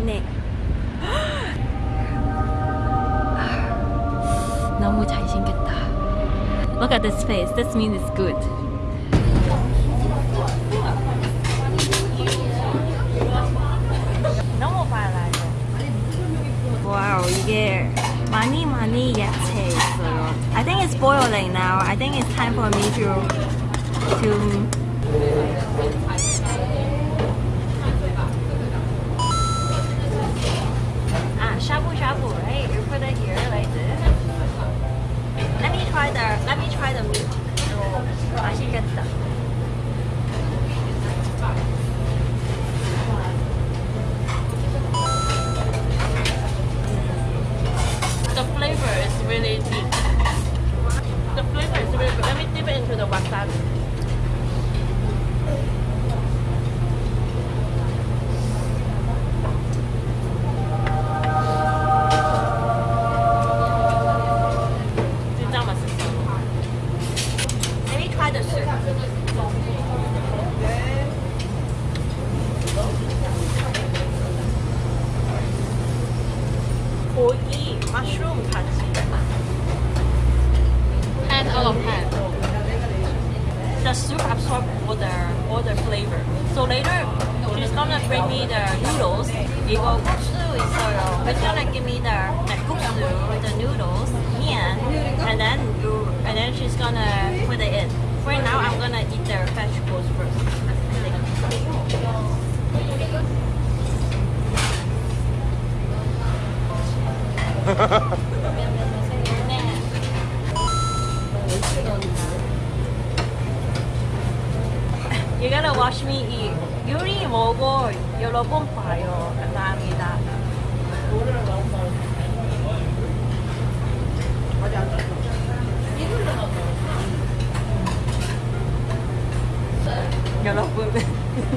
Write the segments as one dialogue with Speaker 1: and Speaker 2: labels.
Speaker 1: 네. 너무 잘생겼다. Look at this face. This means it's good. 너무 빨라요. 와우, 이게 많이 많이 야채 있어요. I think it's boiling now. I think it's time for me to to shabu shabu, right? You put it here like this. Let me try the let me try the meat. Oh, 맛있겠다. 국수 있어요. She's gonna give me the the 국수, the noodles, 面, and then you and then she's gonna put it in. For now, I'm gonna eat the vegetables first. You gotta watch me eat. 요리 먹어 여러 번 봐요.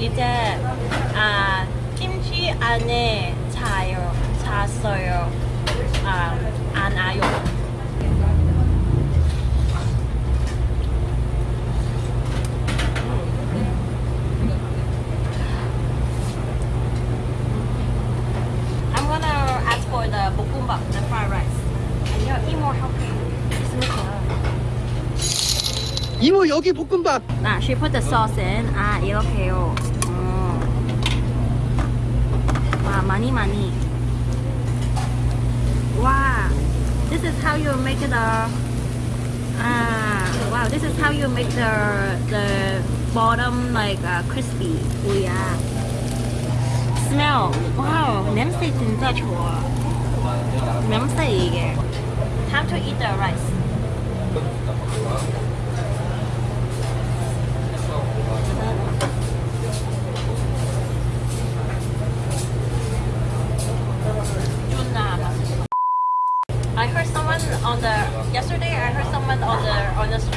Speaker 1: 이제 아 김치 안에 차요 찼어요 아안 와요 I'm gonna ask for the 볶음밥, the fried rice. 아니요, 이모
Speaker 2: 이모 여기 볶음밥
Speaker 1: 아, she put the sauce in. 아, 이렇게요. 음. 와, 많이 많이. 와, this is how you make the. Ah, wow, this is how you make the the bottom like uh, crispy. 오야. Smell. Wow, 냄새 진짜 좋아. 냄새 이게. Time to eat the rice. on the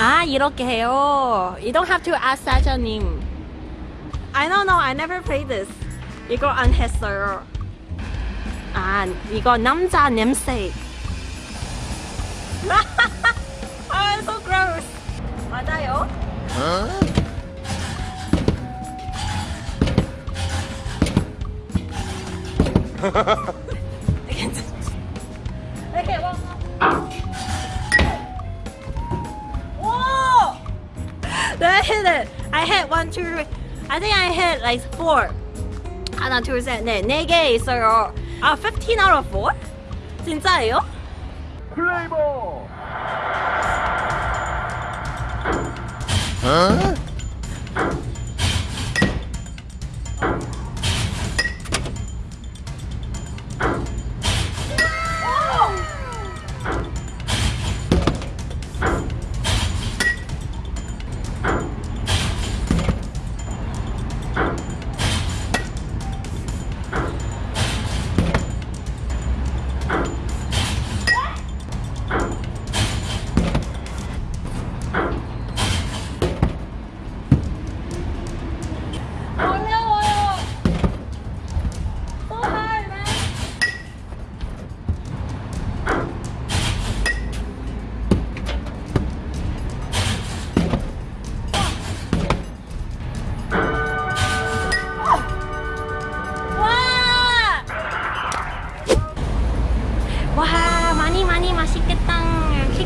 Speaker 1: Ah, 이렇게 해요 You don't have to ask 사장님 I don't know I never played this 이거 안 했어요 아 이거 남자 냄새 아 so gross 맞아요? 어? Ha ha ha! hit it. I hit one, two, three. I think I hit like four. 하나, 둘, 셋, 넷. 네 개 있어요. 아, 15 out of 4? 진짜예요?
Speaker 2: 플레이버
Speaker 1: 어려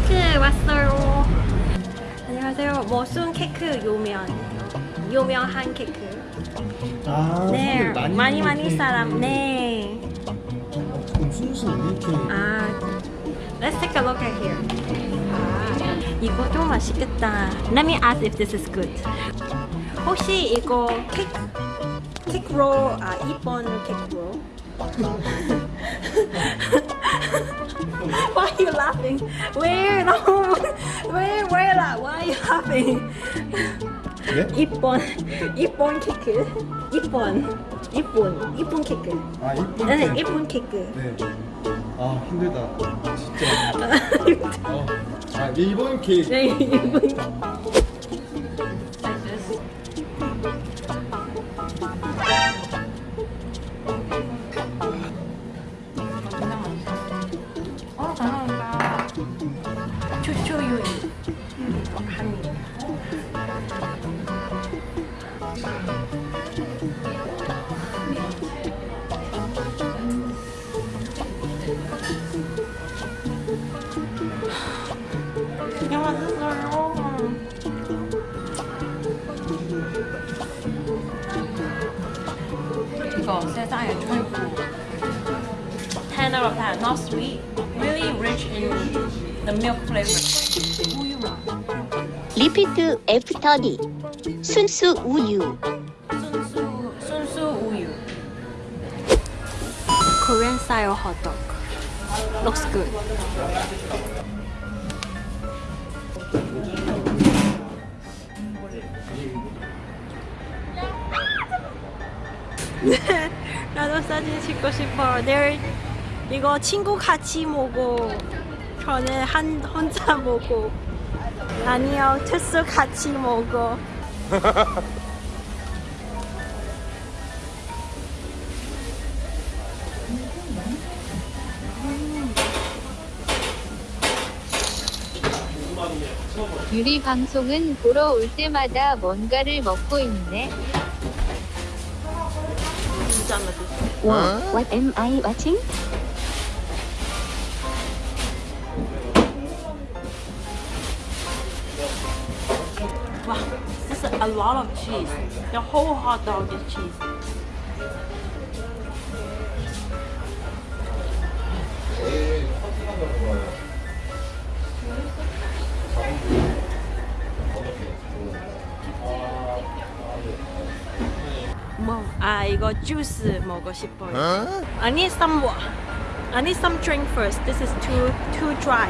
Speaker 1: 케이크 왔어요. 안녕하세요. 머순 케이크 요면. 유명한 케이크.
Speaker 3: 아,
Speaker 1: 네, 많이 많이
Speaker 3: 이렇게
Speaker 1: 사람. 네. 아, let's take a look at here. 아, 이것도 맛있겠다. Let me ask if this is good. 혹시 이거 케이크 케이크 롤 아, 이번 케이크 롤? Why are you laughing? Where no? Where where? Why are you laughing?
Speaker 3: 네?
Speaker 1: 이번 이번 케이크 이번 이번 이번 케이크.
Speaker 3: 아 이쁜
Speaker 1: 네,
Speaker 3: 케이크.
Speaker 1: 이쁜 케이크.
Speaker 3: 네. 아 힘들다 진짜 어. 아 일본 케이크
Speaker 1: 네, 이분. 10 out of 10. Not sweet. Really rich in the milk flavor.
Speaker 4: 리피트 애프터니 순수 우유
Speaker 1: 순수 순수 우유. Korean style hot dog. Looks good. 사진 찍고 싶어. 내일 이거 친구 같이 먹고 저는 한 혼자 먹고 아니요 투수 같이 먹어.
Speaker 5: 유리 방송은 보러 올 때마다 뭔가를 먹고 있네.
Speaker 4: huh? what am I watching?
Speaker 1: Wow, this is a lot of cheese. The whole hot dog is cheese. 이거 주스 먹고 싶어요. I need some wa- I need some drink first. This is too too dry.